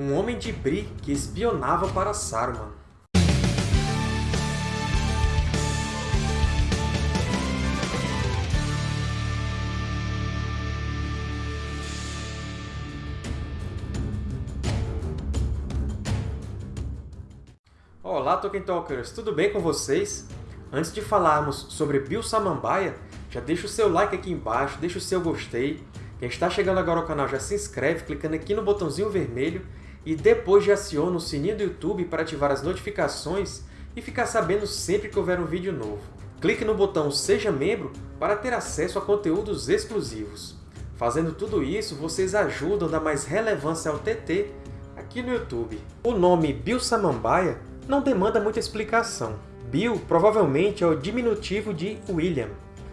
um homem de Bree que espionava para Saruman. Olá, Tolkien Talkers! Tudo bem com vocês? Antes de falarmos sobre Bill Samambaia, já deixa o seu like aqui embaixo, deixa o seu gostei. Quem está chegando agora ao canal já se inscreve clicando aqui no botãozinho vermelho e depois já aciona o sininho do YouTube para ativar as notificações e ficar sabendo sempre que houver um vídeo novo. Clique no botão Seja Membro para ter acesso a conteúdos exclusivos. Fazendo tudo isso, vocês ajudam a dar mais relevância ao TT aqui no YouTube. O nome Bill Samambaia não demanda muita explicação. Bill provavelmente é o diminutivo de William.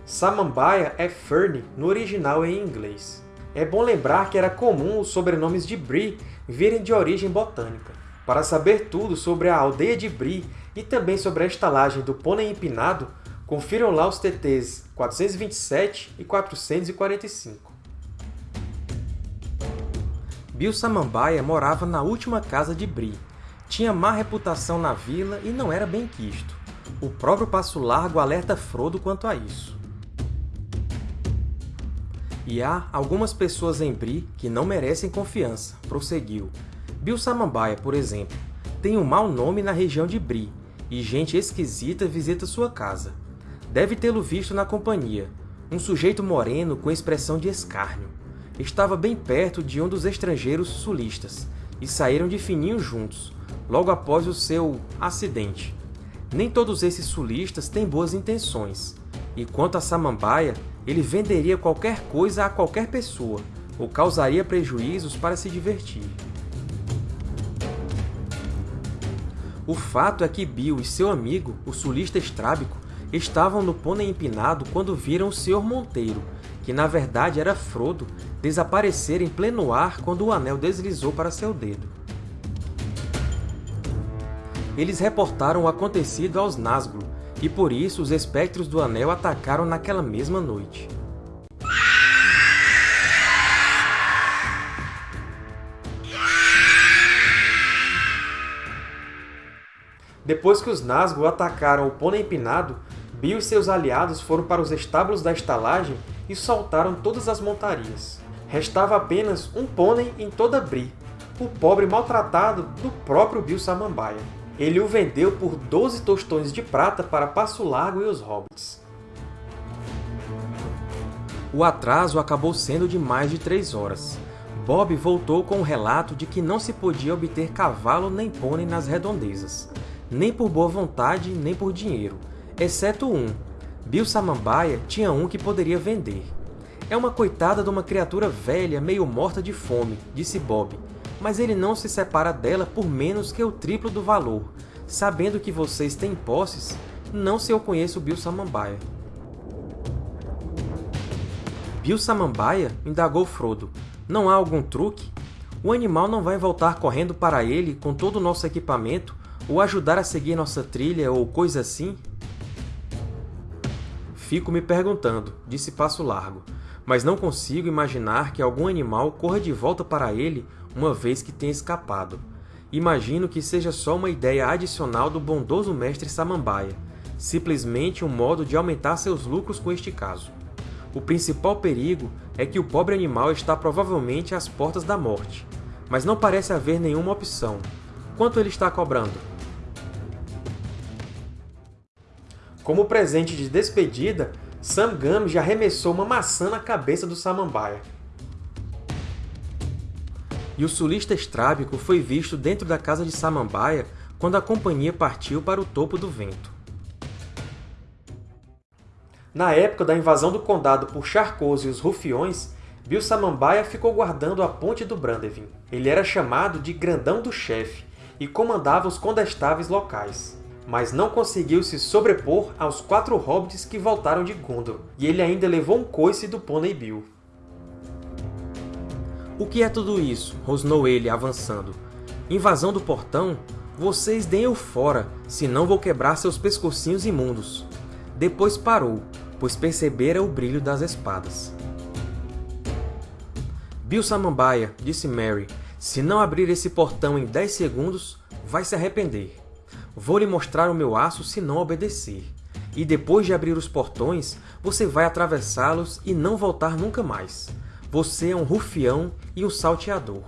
Samambaia é Fern no original em inglês. É bom lembrar que era comum os sobrenomes de Bree virem de origem botânica. Para saber tudo sobre a aldeia de Bree e também sobre a estalagem do Pônei Empinado, confiram lá os TTs 427 e 445. Bill Samambaia morava na última casa de Bree, tinha má reputação na vila e não era bem quisto. O próprio Passo Largo alerta Frodo quanto a isso. E há algumas pessoas em Bree que não merecem confiança, prosseguiu. Bill Samambaia, por exemplo, tem um mau nome na região de Bree, e gente esquisita visita sua casa. Deve tê-lo visto na companhia, um sujeito moreno com expressão de escárnio. Estava bem perto de um dos estrangeiros sulistas, e saíram de fininho juntos, logo após o seu acidente. Nem todos esses sulistas têm boas intenções, e quanto a Samambaia, ele venderia qualquer coisa a qualquer pessoa, ou causaria prejuízos para se divertir. O fato é que Bill e seu amigo, o sulista estrábico, estavam no pônei empinado quando viram o Sr. Monteiro, que na verdade era Frodo, desaparecer em pleno ar quando o anel deslizou para seu dedo. Eles reportaram o acontecido aos Nazgûl, e por isso os Espectros do Anel atacaram naquela mesma noite. Depois que os Nazgûl atacaram o Pônei Empinado, Bill e seus aliados foram para os estábulos da estalagem e soltaram todas as montarias. Restava apenas um pônei em toda Bree, o pobre maltratado do próprio Bill Samambaia. Ele o vendeu por 12 tostões de prata para Passo Largo e os Hobbits. O atraso acabou sendo de mais de três horas. Bob voltou com o relato de que não se podia obter cavalo nem pônei nas redondezas, nem por boa vontade, nem por dinheiro, exceto um. Bill Samambaia tinha um que poderia vender. É uma coitada de uma criatura velha, meio morta de fome, disse Bob, mas ele não se separa dela por menos que o triplo do valor. Sabendo que vocês têm posses, não se eu conheço Bill Samambaia. Bill Samambaia? indagou Frodo. Não há algum truque? O animal não vai voltar correndo para ele com todo o nosso equipamento ou ajudar a seguir nossa trilha ou coisa assim? Fico me perguntando, disse Passo Largo, mas não consigo imaginar que algum animal corra de volta para ele uma vez que tenha escapado. Imagino que seja só uma ideia adicional do bondoso mestre Samambaia, simplesmente um modo de aumentar seus lucros com este caso. O principal perigo é que o pobre animal está provavelmente às portas da morte, mas não parece haver nenhuma opção. Quanto ele está cobrando? Como presente de despedida, Sam Gam já arremessou uma maçã na cabeça do Samambaia e o sulista estrábico foi visto dentro da casa de Samambaia quando a companhia partiu para o topo do vento. Na época da invasão do condado por Charcos e os Rufiões, Bill Samambaia ficou guardando a ponte do Brandevin. Ele era chamado de Grandão do Chefe e comandava os condestáveis locais. Mas não conseguiu se sobrepor aos quatro hobbits que voltaram de Gondor, e ele ainda levou um coice do Pônei Bill. O que é tudo isso? rosnou ele, avançando. Invasão do portão? Vocês deem-o fora, senão vou quebrar seus pescocinhos imundos. Depois parou, pois percebera o brilho das espadas. Bill Samambaia, disse Mary, Se não abrir esse portão em 10 segundos, vai se arrepender. Vou lhe mostrar o meu aço se não obedecer. E depois de abrir os portões, você vai atravessá-los e não voltar nunca mais. Você é um rufião e um salteador.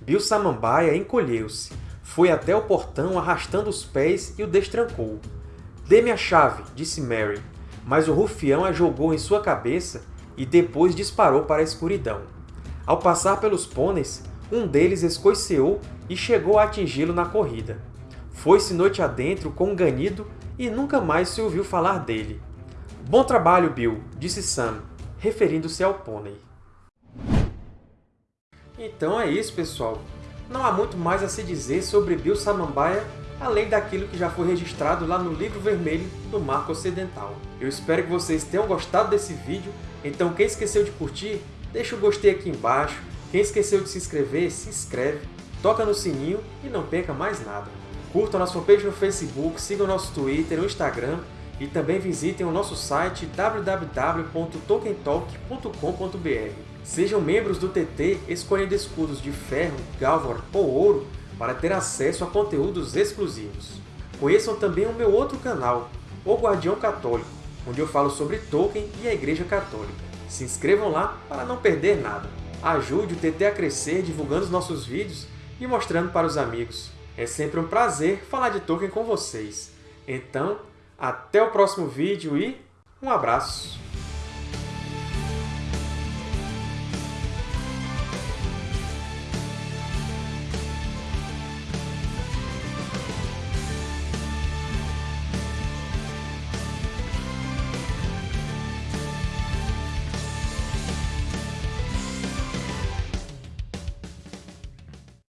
Bill Samambaia encolheu-se, foi até o portão arrastando os pés e o destrancou. Dê-me a chave, disse Mary, mas o rufião a jogou em sua cabeça e depois disparou para a escuridão. Ao passar pelos pôneis, um deles escoiceou e chegou a atingi-lo na corrida. Foi-se noite adentro com um ganido e nunca mais se ouviu falar dele. Bom trabalho, Bill, disse Sam, referindo-se ao pônei. Então é isso, pessoal. Não há muito mais a se dizer sobre Bill Samambaia, além daquilo que já foi registrado lá no Livro Vermelho do Marco Ocidental. Eu espero que vocês tenham gostado desse vídeo, então quem esqueceu de curtir, deixa o gostei aqui embaixo, quem esqueceu de se inscrever, se inscreve, toca no sininho e não perca mais nada. Curtam nossa fanpage no Facebook, sigam nosso Twitter, no Instagram e também visitem o nosso site www.tokentalk.com.br. Sejam membros do TT escolhendo escudos de ferro, gálvor ou ouro para ter acesso a conteúdos exclusivos. Conheçam também o meu outro canal, O Guardião Católico, onde eu falo sobre Tolkien e a Igreja Católica. Se inscrevam lá para não perder nada. Ajude o TT a crescer divulgando os nossos vídeos e mostrando para os amigos. É sempre um prazer falar de Tolkien com vocês. Então, até o próximo vídeo e um abraço!